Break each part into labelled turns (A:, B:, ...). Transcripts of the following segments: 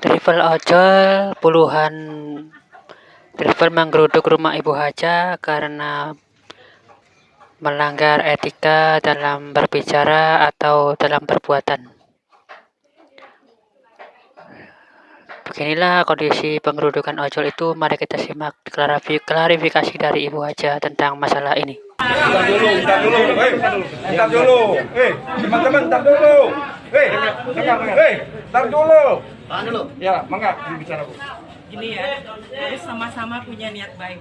A: Driver ojol puluhan driver menggeruduk rumah Ibu Haja karena melanggar etika dalam berbicara atau dalam perbuatan. Beginilah kondisi penggerudukan ojol itu. Mari kita simak klarifikasi dari Ibu Haja tentang masalah ini.
B: Bentar dulu, bentar dulu, hei, bentar dulu, teman-teman, bentar dulu, hei, dengar, hei, bentar dulu.
C: Tahan dulu.
B: Ya, mangga, bicara bu.
D: Gini ya, harus sama-sama punya niat baik.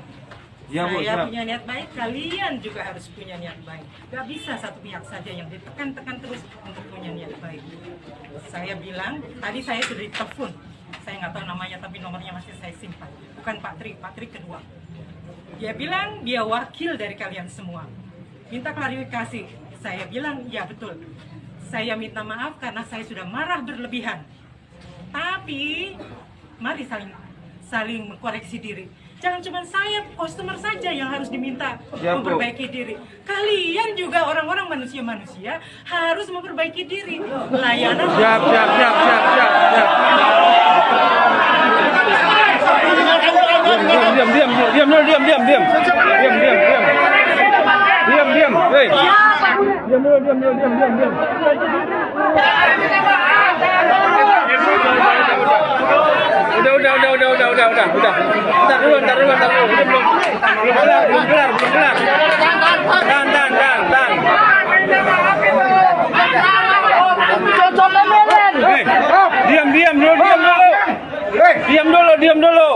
B: Ya, Bu,
D: Saya
B: siap.
D: punya niat baik, kalian juga harus punya niat baik. Gak bisa satu pihak saja yang ditekan-tekan terus untuk punya niat baik. Saya bilang, tadi saya sudah ditelepon. Saya nggak tahu namanya, tapi nomornya masih saya simpan. Bukan Pak Tri, Pak Tri kedua. Dia bilang dia wakil dari kalian semua. Minta klarifikasi. Saya bilang, ya betul. Saya minta maaf karena saya sudah marah berlebihan. Tapi mari saling saling mengkoreksi diri. Jangan cuma saya customer saja yang harus diminta
B: Ya, Bu.
D: memperbaiki diri. Kalian juga orang-orang manusia-manusia harus memperbaiki diri. Layanan
B: Siap, siap, siap, siap, siap, siap. Điểm điểm điểm điểm điểm điểm điểm Udah, udah, udah, udah, udah, udah, udah, udah. Ntar dulu, ntar dulu, ntar dulu. Belum, belum, belum kelar, belum kelar, belum kelar. Dan, dan, dan, dan. Hei, diam, diam dulu, diam dulu. Diam dulu, diam dulu.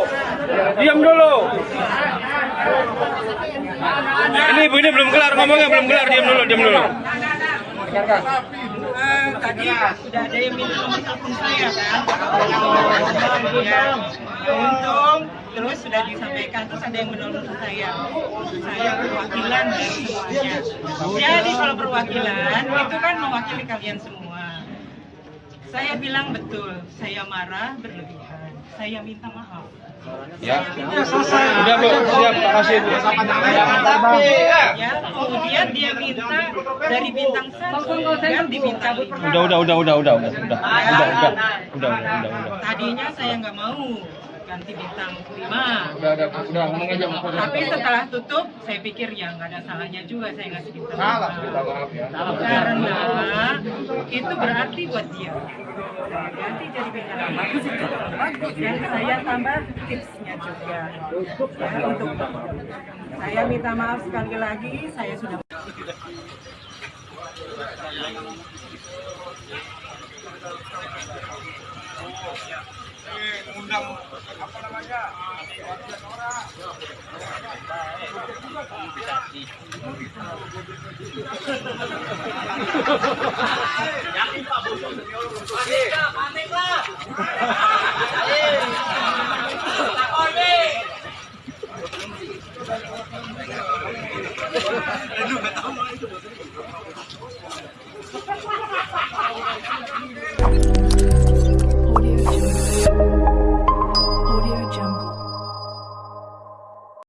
B: Diam dulu. Ini ibu ini belum kelar ngomongnya belum kelar, diam dulu, diam dulu.
D: Tadi sudah ada yang minta nomor saya kan untung terus sudah disampaikan terus ada yang menolong saya saya perwakilan dari semuanya jadi kalau perwakilan itu kan mewakili kalian semua saya bilang betul saya marah berlebihan saya minta maaf
B: Ya. Udah bu, siap, makasih bu.
D: ya kemudian dia minta dari bintang satu ganti bintang lima
B: Udah, udah, udah, udah, udah, udah, udah, udah, udah, udah, udah.
D: Tadinya saya nggak mau ganti bintang 5.
B: Udah, udah, udah, ngomong aja.
D: Tapi setelah tutup, saya pikir ya nggak ada salahnya juga saya ngasih bintang
B: Salah,
D: 5.
B: minta maaf ya.
D: Karena itu berarti buat dia. Ganti jadi bintang 5. Dan saya tambah tipsnya juga. Ya, untuk saya minta maaf sekali lagi, saya sudah undang apa namanya yakin pak